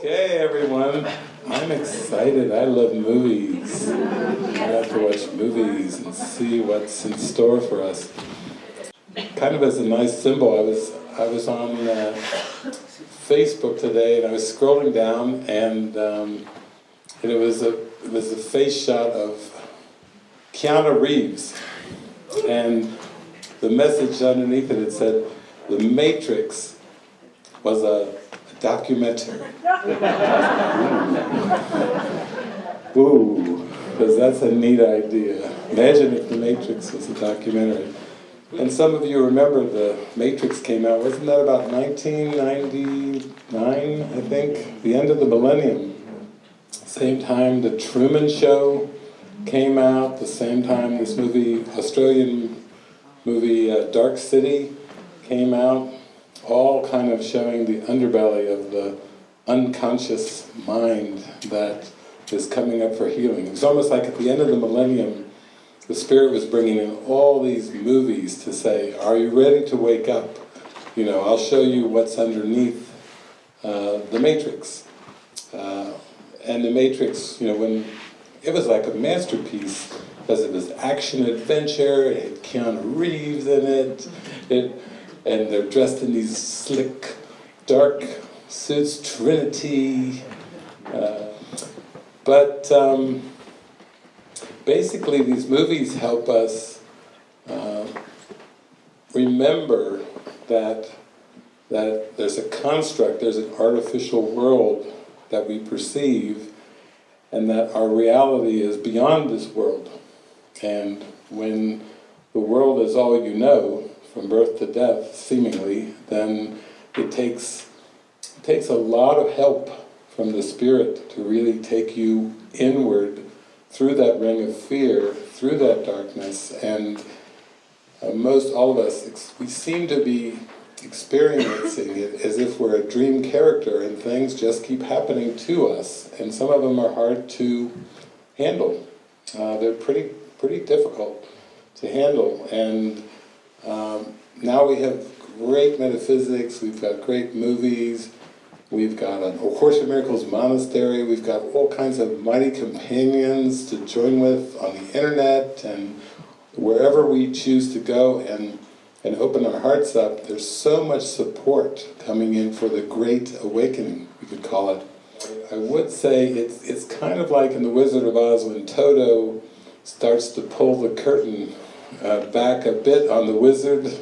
Okay, everyone. I'm excited. I love movies. I have to watch movies and see what's in store for us. Kind of as a nice symbol, I was I was on uh, Facebook today and I was scrolling down and um, and it was a it was a face shot of Keanu Reeves and the message underneath it it said the Matrix was a documentary. Ooh, because that's a neat idea. Imagine if The Matrix was a documentary. And some of you remember The Matrix came out, wasn't that about 1999, I think? The end of the millennium. Same time The Truman Show came out, the same time this movie, Australian movie uh, Dark City came out all kind of showing the underbelly of the unconscious mind that is coming up for healing. It's almost like at the end of the millennium, the Spirit was bringing in all these movies to say, are you ready to wake up? You know, I'll show you what's underneath uh, the Matrix. Uh, and the Matrix, you know, when it was like a masterpiece because it was action adventure, it had Keanu Reeves in it, it and they're dressed in these slick, dark suits, Trinity. Uh, but um, basically, these movies help us uh, remember that that there's a construct, there's an artificial world that we perceive, and that our reality is beyond this world. And when the world is all you know, from birth to death, seemingly, then it takes, it takes a lot of help from the Spirit to really take you inward through that ring of fear, through that darkness, and uh, most all of us, we seem to be experiencing it as if we're a dream character and things just keep happening to us, and some of them are hard to handle. Uh, they're pretty, pretty difficult to handle, and now we have great metaphysics, we've got great movies, we've got a Course in Miracles monastery, we've got all kinds of mighty companions to join with on the internet and wherever we choose to go and, and open our hearts up, there's so much support coming in for the Great Awakening, we could call it. I would say it's, it's kind of like in The Wizard of Oz when Toto starts to pull the curtain uh, back a bit on the wizard,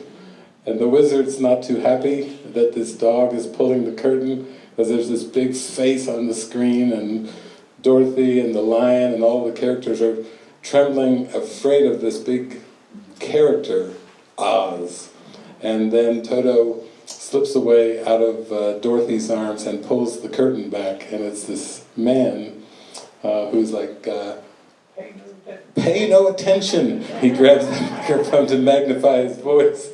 and the wizard's not too happy that this dog is pulling the curtain, because there's this big face on the screen, and Dorothy and the lion and all the characters are trembling, afraid of this big character, Oz. And then Toto slips away out of uh, Dorothy's arms and pulls the curtain back, and it's this man uh, who's like, uh, Pay no attention. He grabs the microphone to magnify his voice.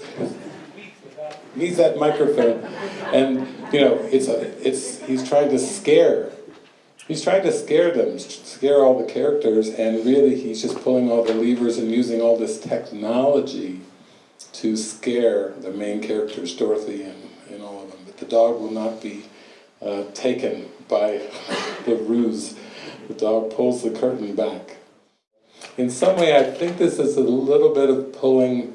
He's that microphone. And, you know, it's a, it's, he's trying to scare. He's trying to scare them, scare all the characters, and really he's just pulling all the levers and using all this technology to scare the main characters, Dorothy and, and all of them. But the dog will not be uh, taken by the ruse. The dog pulls the curtain back in some way I think this is a little bit of pulling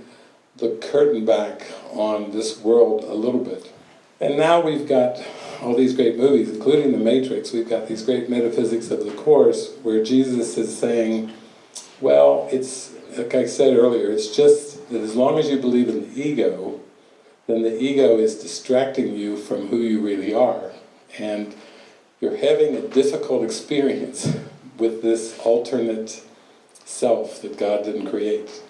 the curtain back on this world a little bit. And now we've got all these great movies, including The Matrix, we've got these great metaphysics of the Course, where Jesus is saying, well, it's, like I said earlier, it's just that as long as you believe in the ego, then the ego is distracting you from who you really are. And you're having a difficult experience with this alternate self that God didn't create.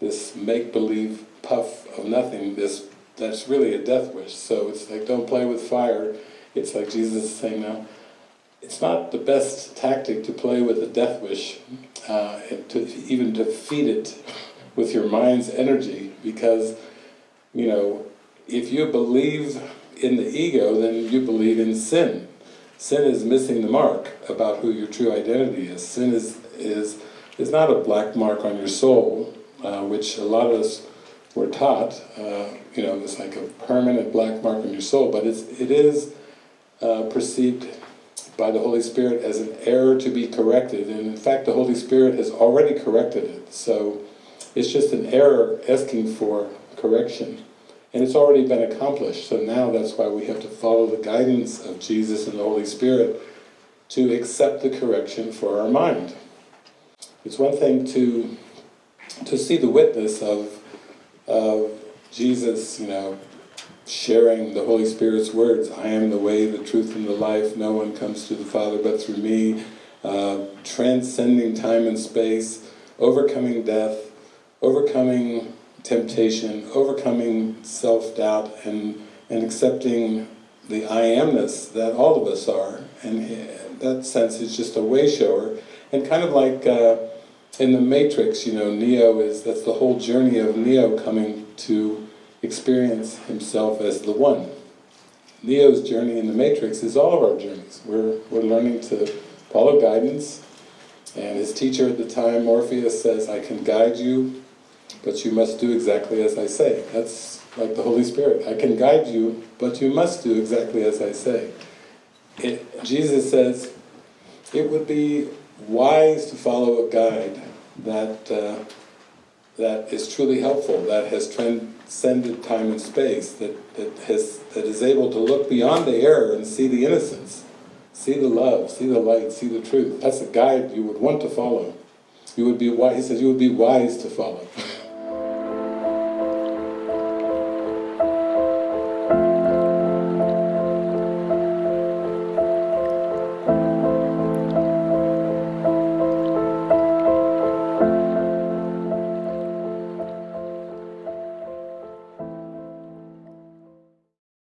This make-believe puff of nothing, this that's really a death wish. So it's like, don't play with fire. It's like Jesus is saying now, it's not the best tactic to play with a death wish, uh, to even feed it with your mind's energy, because, you know, if you believe in the ego, then you believe in sin. Sin is missing the mark about who your true identity is. Sin is, is is not a black mark on your soul, uh, which a lot of us were taught, uh, you know, it's like a permanent black mark on your soul, but it's, it is uh, perceived by the Holy Spirit as an error to be corrected, and in fact the Holy Spirit has already corrected it, so it's just an error asking for correction. And it's already been accomplished, so now that's why we have to follow the guidance of Jesus and the Holy Spirit to accept the correction for our mind. It's one thing to to see the witness of of Jesus, you know, sharing the Holy Spirit's words, I am the way, the truth, and the life, no one comes to the Father but through me, uh, transcending time and space, overcoming death, overcoming temptation, overcoming self-doubt, and, and accepting the I amness that all of us are, and that sense is just a way shower, and kind of like uh, in the Matrix, you know, Neo is, that's the whole journey of Neo coming to experience himself as the One. Neo's journey in the Matrix is all of our journeys. We're, we're learning to follow guidance, and his teacher at the time, Morpheus, says, I can guide you, but you must do exactly as I say. That's like the Holy Spirit. I can guide you, but you must do exactly as I say. It, Jesus says, it would be wise to follow a guide that uh, that is truly helpful, that has transcended time and space, that, that, has, that is able to look beyond the error and see the innocence, see the love, see the light, see the truth. That's a guide you would want to follow. You would be wise, he says you would be wise to follow.